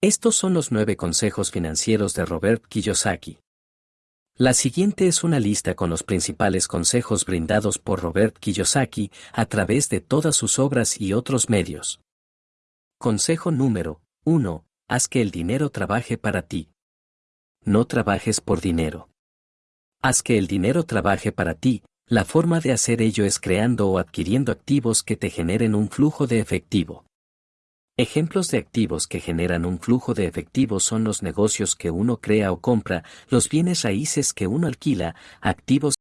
Estos son los nueve consejos financieros de Robert Kiyosaki. La siguiente es una lista con los principales consejos brindados por Robert Kiyosaki a través de todas sus obras y otros medios. Consejo número 1. Haz que el dinero trabaje para ti. No trabajes por dinero. Haz que el dinero trabaje para ti, la forma de hacer ello es creando o adquiriendo activos que te generen un flujo de efectivo. Ejemplos de activos que generan un flujo de efectivo son los negocios que uno crea o compra, los bienes raíces que uno alquila, activos